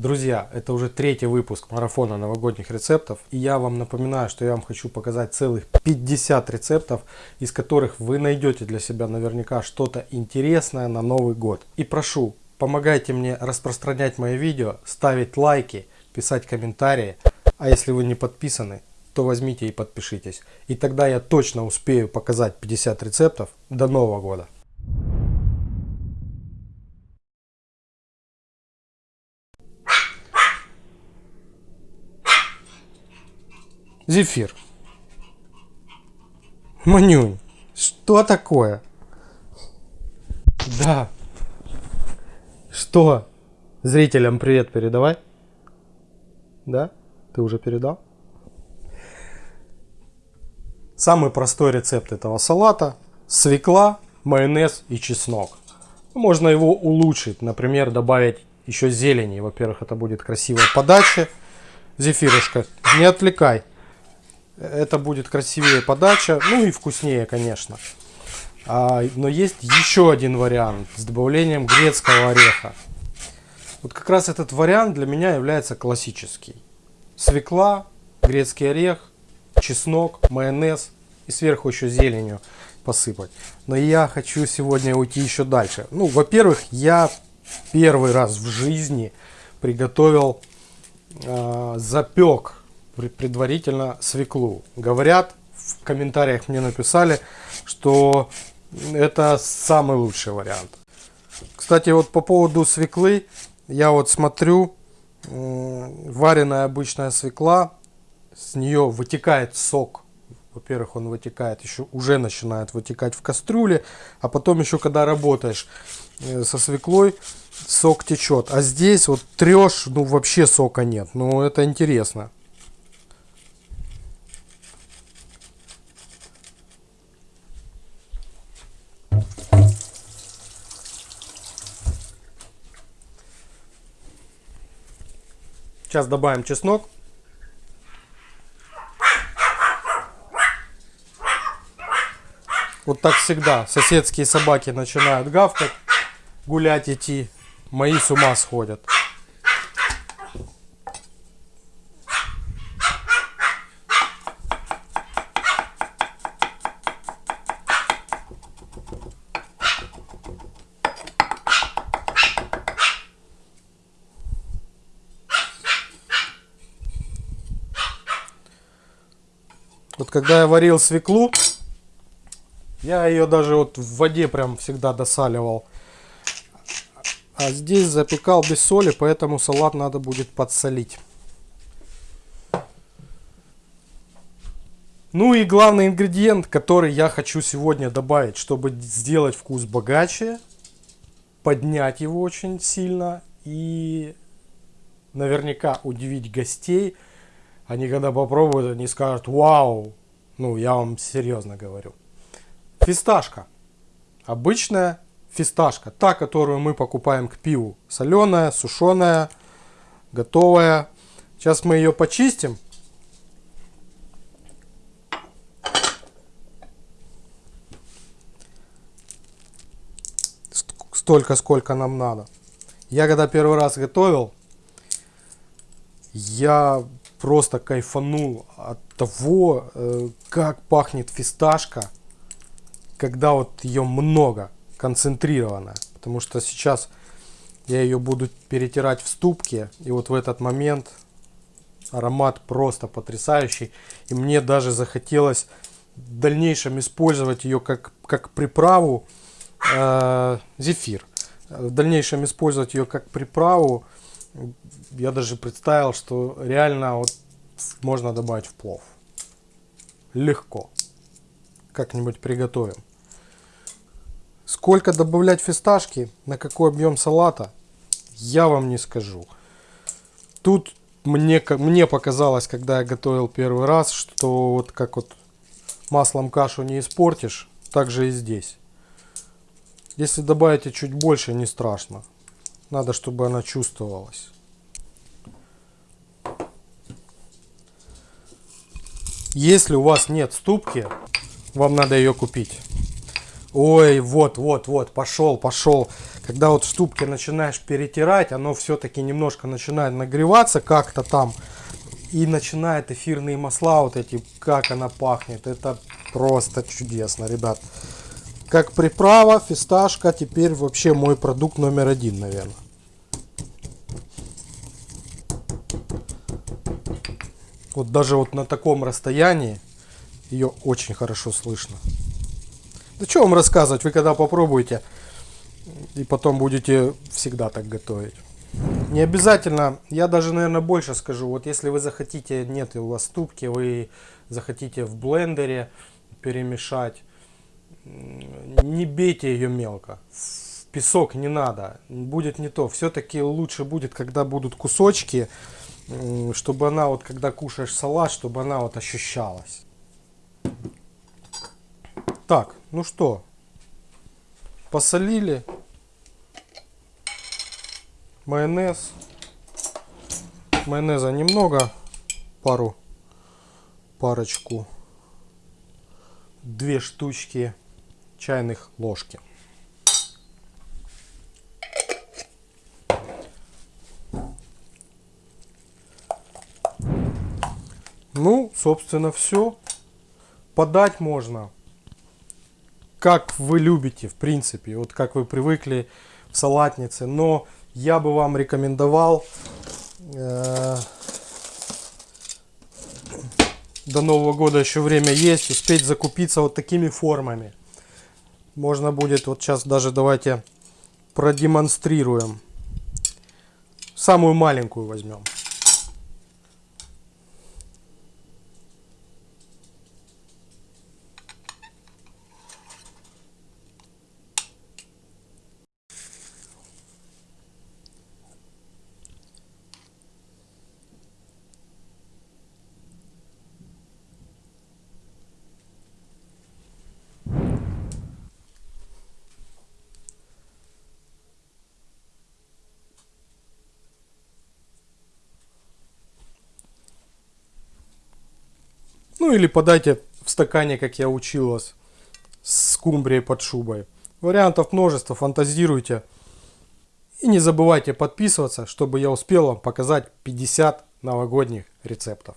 Друзья, это уже третий выпуск марафона новогодних рецептов. И я вам напоминаю, что я вам хочу показать целых 50 рецептов, из которых вы найдете для себя наверняка что-то интересное на Новый год. И прошу, помогайте мне распространять мои видео, ставить лайки, писать комментарии. А если вы не подписаны, то возьмите и подпишитесь. И тогда я точно успею показать 50 рецептов до Нового года. Зефир. Манюнь, что такое? Да. Что? Зрителям привет передавай. Да? Ты уже передал? Самый простой рецепт этого салата. Свекла, майонез и чеснок. Можно его улучшить. Например, добавить еще зелени. Во-первых, это будет красивая подача. Зефирушка, не отвлекай. Это будет красивее подача, ну и вкуснее, конечно. А, но есть еще один вариант с добавлением грецкого ореха. Вот как раз этот вариант для меня является классический. Свекла, грецкий орех, чеснок, майонез и сверху еще зеленью посыпать. Но я хочу сегодня уйти еще дальше. Ну, во-первых, я первый раз в жизни приготовил э, запек предварительно свеклу. Говорят, в комментариях мне написали, что это самый лучший вариант. Кстати, вот по поводу свеклы, я вот смотрю, вареная обычная свекла, с нее вытекает сок. Во-первых, он вытекает, еще уже начинает вытекать в кастрюле, а потом еще, когда работаешь э, со свеклой, сок течет. А здесь вот трешь, ну вообще сока нет. Ну это интересно. Сейчас добавим чеснок. Вот так всегда. Соседские собаки начинают гавкать, гулять идти. Мои с ума сходят. Вот когда я варил свеклу, я ее даже вот в воде прям всегда досаливал. А здесь запекал без соли, поэтому салат надо будет подсолить. Ну и главный ингредиент, который я хочу сегодня добавить, чтобы сделать вкус богаче, поднять его очень сильно и наверняка удивить гостей – они когда попробуют, они скажут, вау, ну я вам серьезно говорю. Фисташка. Обычная фисташка. Та, которую мы покупаем к пиву. Соленая, сушеная, готовая. Сейчас мы ее почистим. Столько, сколько нам надо. Я когда первый раз готовил, я просто кайфанул от того, э, как пахнет фисташка, когда вот ее много, концентрированная. Потому что сейчас я ее буду перетирать в ступке, и вот в этот момент аромат просто потрясающий. И мне даже захотелось в дальнейшем использовать ее как, как приправу э, зефир. В дальнейшем использовать ее как приправу я даже представил, что реально вот можно добавить в плов. Легко. Как-нибудь приготовим. Сколько добавлять фисташки, на какой объем салата, я вам не скажу. Тут мне, мне показалось, когда я готовил первый раз, что вот как вот маслом кашу не испортишь, так же и здесь. Если добавите чуть больше, не страшно. Надо, чтобы она чувствовалась. Если у вас нет ступки, вам надо ее купить. Ой, вот, вот, вот, пошел, пошел. Когда вот ступке начинаешь перетирать, оно все-таки немножко начинает нагреваться как-то там. И начинает эфирные масла вот эти, как она пахнет. Это просто чудесно, ребят. Как приправа, фисташка теперь вообще мой продукт номер один, наверное. Вот даже вот на таком расстоянии ее очень хорошо слышно. Да что вам рассказывать, вы когда попробуете и потом будете всегда так готовить. Не обязательно, я даже, наверное, больше скажу. Вот если вы захотите, нет у вас ступки, вы захотите в блендере перемешать, не бейте ее мелко. Песок не надо, будет не то. Все-таки лучше будет, когда будут кусочки, чтобы она вот, когда кушаешь салат, чтобы она вот ощущалась. Так, ну что, посолили, майонез. Майонеза немного, пару, парочку, две штучки чайных ложки. Ну, собственно, все. Подать можно, как вы любите, в принципе, вот как вы привыкли в салатнице. Но я бы вам рекомендовал э, до Нового года еще время есть, успеть закупиться вот такими формами. Можно будет, вот сейчас даже давайте продемонстрируем. Самую маленькую возьмем. Ну или подайте в стакане, как я учил вас, с скумбрией под шубой. Вариантов множество, фантазируйте. И не забывайте подписываться, чтобы я успел вам показать 50 новогодних рецептов.